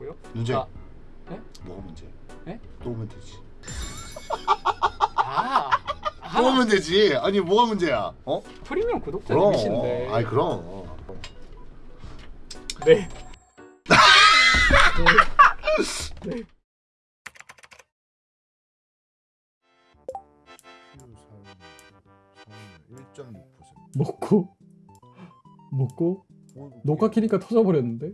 있더라고요. 문제 아, 네? 뭐가 문제? 네? 또 오면 되지. 아, 또아 오면 되지. 아니 뭐가 문제야? 어? 프리미엄. 구독자님이신데. 아니 그럼. 네. 네. 네. 먹고 먹고 녹화 키니까 터져버렸는데.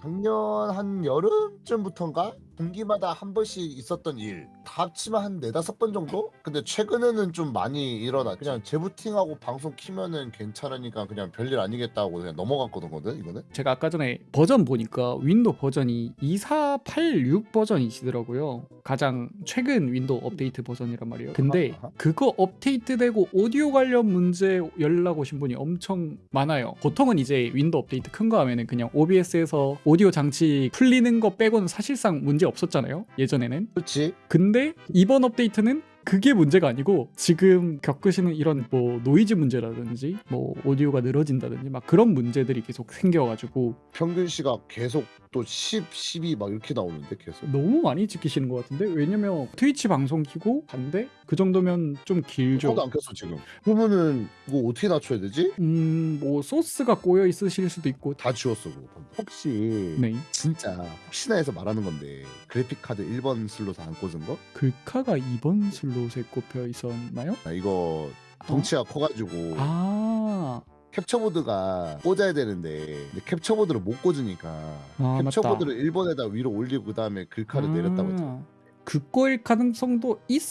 작년 한 여름쯤부터인가 분기마다 한 번씩 있었던 일. 다 합치면 한 네다섯 번 정도? 근데 최근에는 좀 많이 일어나. 그냥 재부팅하고 방송 키면은 괜찮으니까 그냥 별일 아니겠다고 그냥 넘어갔거든, 이거는. 제가 아까 전에 버전 보니까 윈도우 버전이 2486 버전이시더라고요. 가장 최근 윈도우 업데이트 버전이란 말이에요. 근데. 그거 업데이트되고 오디오 관련 문제 연락 오신 분이 엄청 많아요. 보통은 이제 윈도우 업데이트 큰 거 하면은 그냥 OBS에서 오디오 장치 풀리는 거 빼고는 사실상 문제 없었잖아요. 예전에는. 그렇지. 근데 이번 업데이트는 그게 문제가 아니고 지금 겪으시는 이런 뭐 노이즈 문제라든지 뭐 오디오가 늘어진다든지 막 그런 문제들이 계속 생겨가지고 평균 시각 계속 또 10, 12 막 이렇게 나오는데 계속. 너무 많이 지키시는 것 같은데 왜냐면 트위치 방송 키고 반대 그 정도면 좀 길죠. 저도 안 켰어 지금. 그러면은 이거 어떻게 낮춰야 되지? 음 뭐 소스가 꼬여 있으실 수도 있고 다 지웠어 그거. 혹시 네 진짜 혹시나 해서 말하는 건데 그래픽 카드 1번 슬롯 안 꽂은 거? 글카가 2번 슬롯에 꼽혀 있었나요? 아, 이거 덩치가 커가지고 아 캡처보드가 꽂아야 되는데 캡처보드를 못 꽂으니까 아. 캡처보드를 1번에다 위로 올리고 그 다음에 글카를 내렸다고 했잖아. 아, 그거일 가능성도 있...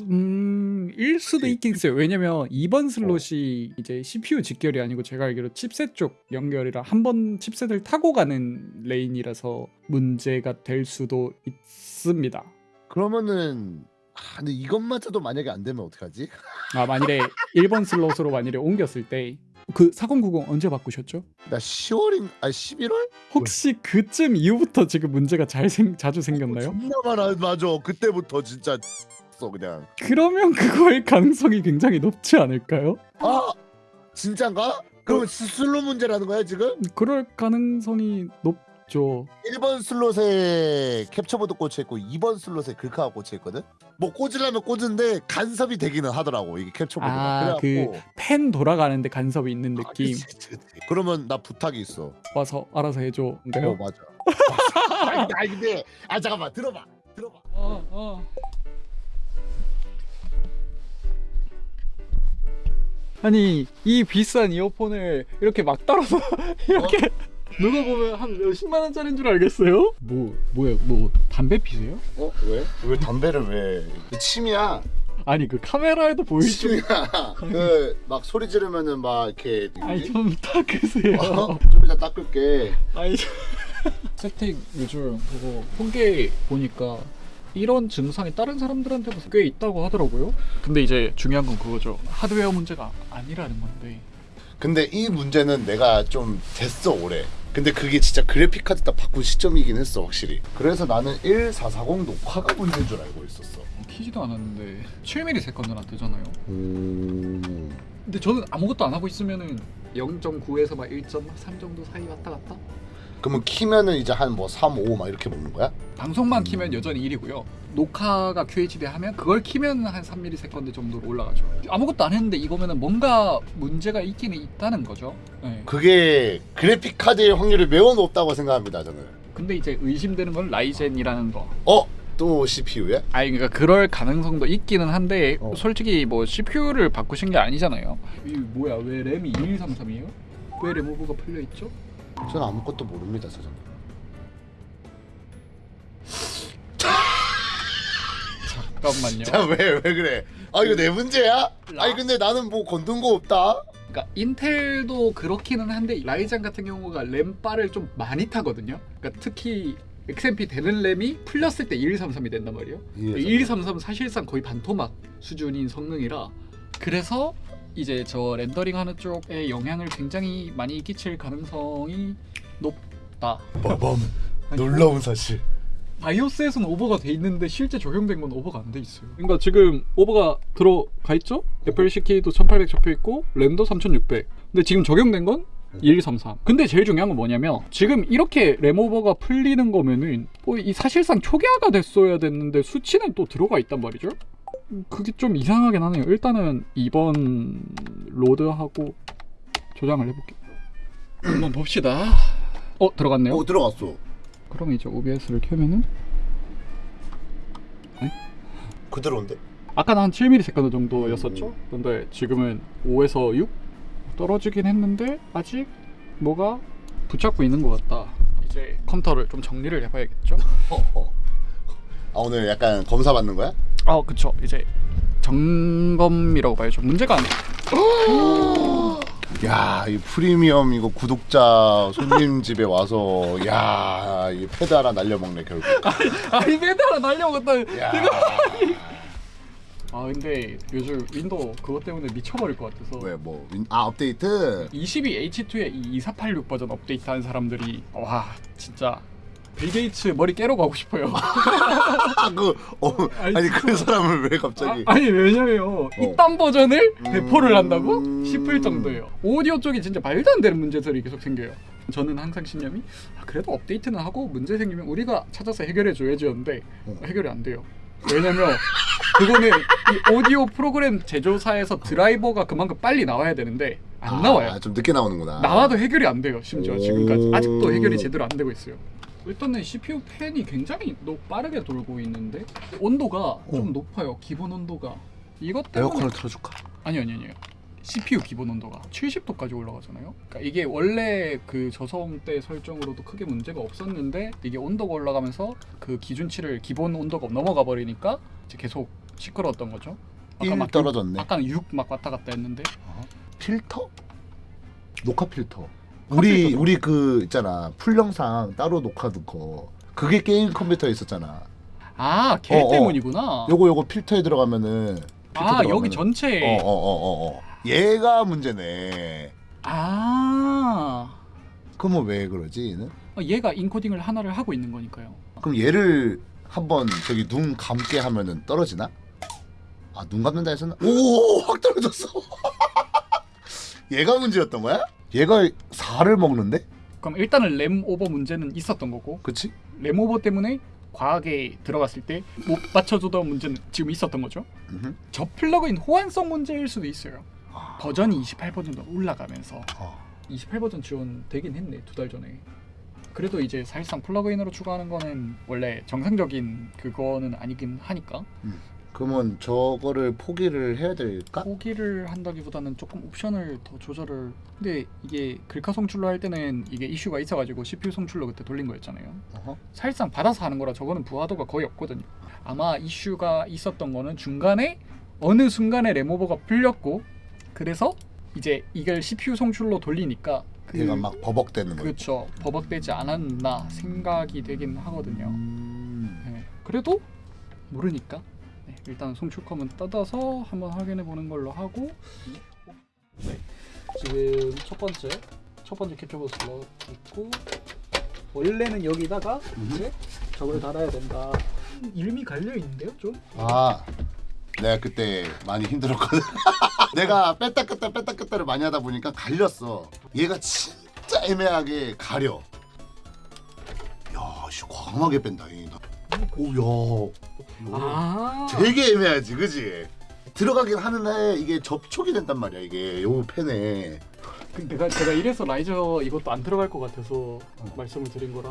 음... 일 수도. 있긴 있어요 왜냐면 2번 슬롯이 이제 CPU 직결이 아니고 제가 알기로 칩셋 쪽 연결이라 한 번 chipset을 타고 가는 lane이라서 문제가 될 수도 있습니다 그러면은 아, 근데 이것마저도 만약에 안 되면 어떡하지? 아 만일에 1번 슬롯으로 만일에 옮겼을 때 그 4090 언제 바꾸셨죠? 나 10월인 아 11월? 혹시 그쯤 이후부터 지금 문제가 잘 생, 자주 생겼나요? 존나 많아 맞아 그때부터 진짜 써 그냥 그러면 그거일 가능성이 굉장히 높지 않을까요? 아 진짠가? 그러면 슬롯 문제라는 거야 지금? 그럴 가능성이 높죠. 1번 슬롯에 캡처보드 꽂혀 있고 2번 슬롯에 글카가 꽂혀 있거든. 뭐 꽂으려면 꽂은데 간섭이 되기는 하더라고 이게 캡처보드가. 아, 그래갖고 펜 돌아가는데 간섭이 있는 아, 느낌 그치, 그치, 그치. 그러면 나 부탁이 있어. 와서 알아서 해줘. 어 인가요? 맞아. 아니, 아니 근데 아 잠깐만 들어봐 들어봐. 어, 어. 아니 이 비싼 이어폰을 이렇게 막 따라서 이렇게 누가 보면 한 몇십만 원짜리인 줄 알겠어요? 뭐 뭐야 뭐 담배 피세요? 어 왜? 왜 담배를 왜? 그 침이야. 아니 그 카메라에도 보이죠? 그막 소리 지르면은 막 이렇게. 아니 좀 닦으세요. 어? 좀 이따 닦을게. 아니 세택 요즘 그거 통계 보니까 이런 증상이 다른 사람들한테도 꽤 있다고 하더라고요. 근데 이제 중요한 건 그거죠. 하드웨어 문제가 아니라는 건데. 근데 이 문제는 내가 좀 됐어 오래. 근데 그게 진짜 그래픽 카드 딱 바꾼 시점이긴 했어 확실히. 그래서 나는 1440 녹화가 문제인 줄 알고 있었어. 키지도 않았는데 7mm 세컨드나 뜨잖아요. 오. 근데 저는 아무것도 안 하고 있으면은 0.9에서 막 1.3 정도 사이 왔다 갔다. 그러면 키면은 이제 한 뭐 3, 5 막 이렇게 먹는 거야? 방송만 키면 여전히 1이고요. 녹화가 QHD 하면 그걸 키면 한 3 millisecond 정도로 올라가죠. 아무것도 안 했는데 이거면은 뭔가 문제가 있기는 있다는 거죠. 네. 그게 그래픽 카드의 확률이 매우 높다고 생각합니다 저는. 근데 이제 의심되는 건 라이젠이라는 거. 어? 또 CPU야? 아니 그러니까 그럴 가능성도 있기는 한데 어. 솔직히 뭐 CPU를 바꾸신 게 아니잖아요. 이 뭐야 왜 램이 2133이에요? 왜 램오버가 풀려 있죠? 저는 아무것도 모릅니다 사장님. 잠깐만요. 자왜 왜 그래? 아 이거 내 문제야? 아니 근데 나는 뭐 건든 거 없다. 그러니까 인텔도 그렇기는 한데 라이젠 같은 경우가 램바를 좀 많이 타거든요. 그러니까 특히 XMP 되는 램이 풀렸을 때 2133이 된단 말이에요. 예, 2133은 사실상 거의 반토막 수준인 성능이라 그래서 이제 저 렌더링 하는 쪽에 영향을 굉장히 많이 끼칠 가능성이 높다. 빠밤 아니, 놀라운 사실. 바이오스에서는 오버가 돼 있는데 실제 적용된 건 오버가 안 돼 있어요. 그러니까 지금 오버가 들어가 있죠? FLC 키도 1800 적혀 있고 램도 3600. 근데 지금 적용된 건 2133. 근데 제일 중요한 건 뭐냐면 지금 이렇게 램오버가 풀리는 거면은 뭐 이 사실상 초기화가 됐어야 됐는데 수치는 또 들어가 있단 말이죠. 음, 그게 좀 이상하긴 하네요. 일단은 2번 로드하고 조장을 해볼게요. 한번 봅시다. 어 들어갔네요. 어 들어갔어. 그럼 이제 OBS를 켜면은 그대로인데? 아까는 한 7ms 정도였었죠. 근데 지금은 5에서 6 떨어지긴 했는데 아직 뭐가 붙잡고 있는 것 같다. 이제 컴퓨터를 좀 정리를 해봐야겠죠. 어, 어. 아 오늘 약간 검사 받는 거야? 아 그쵸. 이제 점검이라고 봐야죠. 문제가 안. 야, 이 프리미엄 이거 구독자 손님 집에 와서 야, 이 하나 날려먹네 결국. 아이 메달아 날려먹었다. 야, 아 근데 요즘 윈도우 그것 때문에 미쳐버릴 것 같아서. 왜 뭐? 윈- 아 업데이트. 22H2에 이2486 버전 업데이트 한 사람들이 와 진짜 빌 게이츠 머리 깨러 가고 싶어요. 아, 그 어, 아니, 아니 그 사람을 왜 갑자기? 아, 니 왜냐면 이딴 버전을 배포를 한다고 음. 싶을 정도예요. 오디오 쪽이 진짜 말도 안 되는 문제들이 계속 생겨요. 저는 항상 신념이 아, 그래도 업데이트는 하고 문제 생기면 우리가 찾아서 해결해 줘야지였는데 어. 해결이 안 돼요. 왜냐면 그거는 이 오디오 프로그램 제조사에서 드라이버가 그만큼 빨리 나와야 되는데 안 아, 나와요. 좀 늦게 나오는구나. 나와도 해결이 안 돼요. 심지어 오. 지금까지 아직도 해결이 제대로 안 되고 있어요. 일단은 CPU 팬이 굉장히 노, 빠르게 돌고 있는데 온도가 좀 높아요. 기본 온도가 이것 때문에 에어컨을 틀어줄까? 아니 아니 아니요. CPU 기본 온도가 70도까지 올라가잖아요. 그러니까 이게 원래 그 저소음 때 설정으로도 크게 문제가 없었는데 이게 온도가 올라가면서 그 기준치를 기본 온도가 넘어가 버리니까 이제 계속 시끄러웠던 거죠. 1막 떨어졌네. 아까는 6 막 왔다 갔다 했는데 필터? 녹화 필터. 우리. 우리 그 있잖아 풀 영상 따로 녹화하는 거. 그게 게임 컴퓨터에 있었잖아. 아, 걔 어, 어. 때문이구나. 요거 요거 필터에 들어가면은 필터 아, 들어가면은- 여기 전체에 어어어어 어, 어, 어. 얘가 문제네. 아 그러면 왜 그러지 얘는? 얘가 인코딩을 하나를 하고 있는 거니까요. 그럼 얘를 한번 저기 눈 감게 하면은 떨어지나? 아 눈 감는다 했었나? 오확 떨어졌어. 얘가 문제였던 거야? 얘가 4를 먹는데? 그럼 일단은 램 오버 문제는 있었던 거고 그치? 램 오버 때문에 과하게 들어갔을 때 못 맞춰주던 문제는 지금 있었던 거죠. 음흠. 저 플러그인 호환성 문제일 수도 있어요. 아. 버전이 28버전도 올라가면서 어. 28버전 지원되긴 했네 두 달 전에. 그래도 이제 사실상 플러그인으로 추가하는 거는 원래 정상적인 그거는 아니긴 하니까 그러면 저거를 포기를 해야 될까? 포기를 한다기보다는 조금 옵션을 더 조절을 근데 이게 글카 송출로 할 때는 이게 이슈가 있어가지고 CPU 송출로 그때 돌린 거였잖아요 어허. 사실상 받아서 하는 거라 저거는 부하도가 거의 없거든요 아마 이슈가 있었던 거는 중간에 어느 순간에 램오버가 풀렸고 그래서 이제 이걸 CPU 송출로 돌리니까 그, 얘가 막 버벅대는 거. 그렇죠 버벅되지 않았나 생각이 되긴 하거든요 음. 네. 그래도 모르니까 네, 일단 송출컴은 뜯어서 한번 확인해 보는 걸로 하고. 네. 지금 첫 번째 첫 번째 캡처버스 넣고 원래는 여기다가 이제 저걸 달아야 된다. 이름이 갈려 있는데요 좀? 아 내가 그때 많이 힘들었거든. 내가 뺐다 뺐다 뺐다 뺐다를 많이 하다 보니까 갈렸어. 얘가 진짜 애매하게 가려. 야씨 과감하게 뺀다 이. 오야 아, 되게 애매하지 그지? 들어가긴 하는데 이게 접촉이 된단 말이야 이게 요 펜에. 그 내가 제가 이래서 라이저 이것도 안 들어갈 것 같아서 말씀을 드린 거라.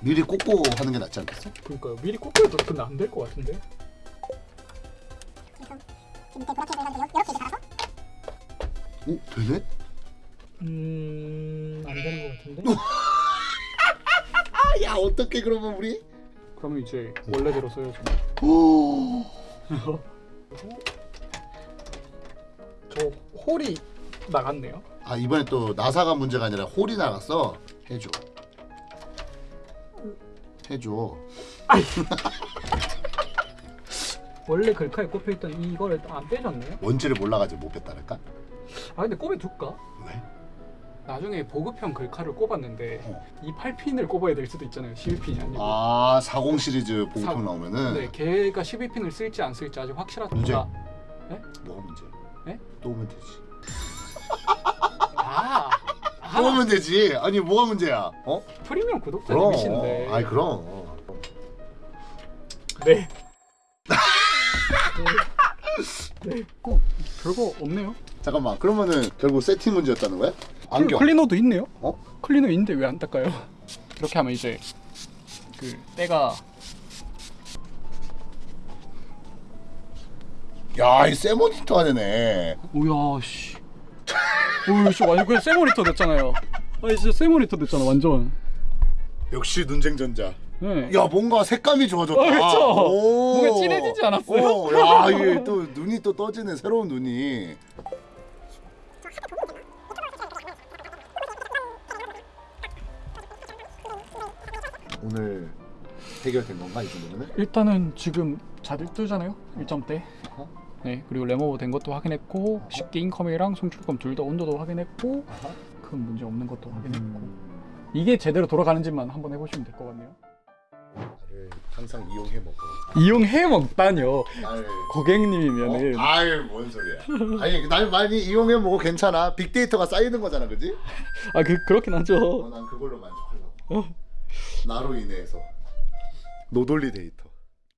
미리 꽂고 하는 게 낫지 않겠어? 그러니까요. 미리 꽂혀도 근데 안 될 것 같은데. 오 되네? 음안 되는 것 같은데? 야 어떻게 그러면 우리? 그러면 이제 원래대로 써야죠 오저 홀이 나갔네요. 아 이번에 또 나사가 문제가 아니라 홀이 나갔어 해줘 해줘 원래 글카에 꼽혀있던 이거를 안 빼줬네요. 뭔지를 몰라가지고 못 뺐다랄까? 아 근데 꼽아둘까? 왜? 나중에 보급형 글카를 꼽았는데 어. 이 8핀을 꼽아야 될 수도 있잖아요. 11핀이 아니고. 아40 시리즈 사- 보급형 나오면은 네, 걔가 12핀을 쓸지 안 쓸지 아직 확실하지 문제. 않다. 뭐가 문제? 네? 또 오면 되지 아, 뽑으면 되지. 아니 뭐가 문제야? 어? 프리미엄 구독자님이신데. 아이 그럼. 네. 네. 어, 별거 없네요. 잠깐만. 그러면은 결국 세팅 문제였다는 거야? 안경. 클리너도 있네요. 어? 클리너 있는데 왜 안 닦아요? 이렇게 하면 이제 그 때가 야, 이 세모니터가 되네. 오야 씨. 오야 씨 완전 그냥 세모니터 됐잖아요. 아니 진짜 세모니터 됐잖아 완전. 역시 눈쟁전자. 네. 야, 뭔가 색감이 좋아졌다. 어? 오. 뭔가 진해지지 않았어요? 오, 야, 이게 또 눈이 또 떠지네. 새로운 눈이. 오늘 해결된 건가 이 정도면은? 일단은 지금 잘 뜨잖아요 1점대 어허. 네 그리고 레모버 된 것도 확인했고 쉽게 인컴이랑 송출금 둘 다 온도도 확인했고 아하. 큰 문제 없는 것도 확인했고 음, 이게 제대로 돌아가는지만 한번 해보시면 될 것 같네요 나를 항상 이용해 먹어. 이용해 먹다뇨 나를 고객님이면은 어? 아유 뭔 소리야? 아니 날 많이 이용해 먹어 괜찮아. 빅데이터가 쌓이는 거잖아, 그지? 아 그 그렇긴 어, 하죠 난 그걸로 만족하려고. 나로 인해서 노돌리 데이터.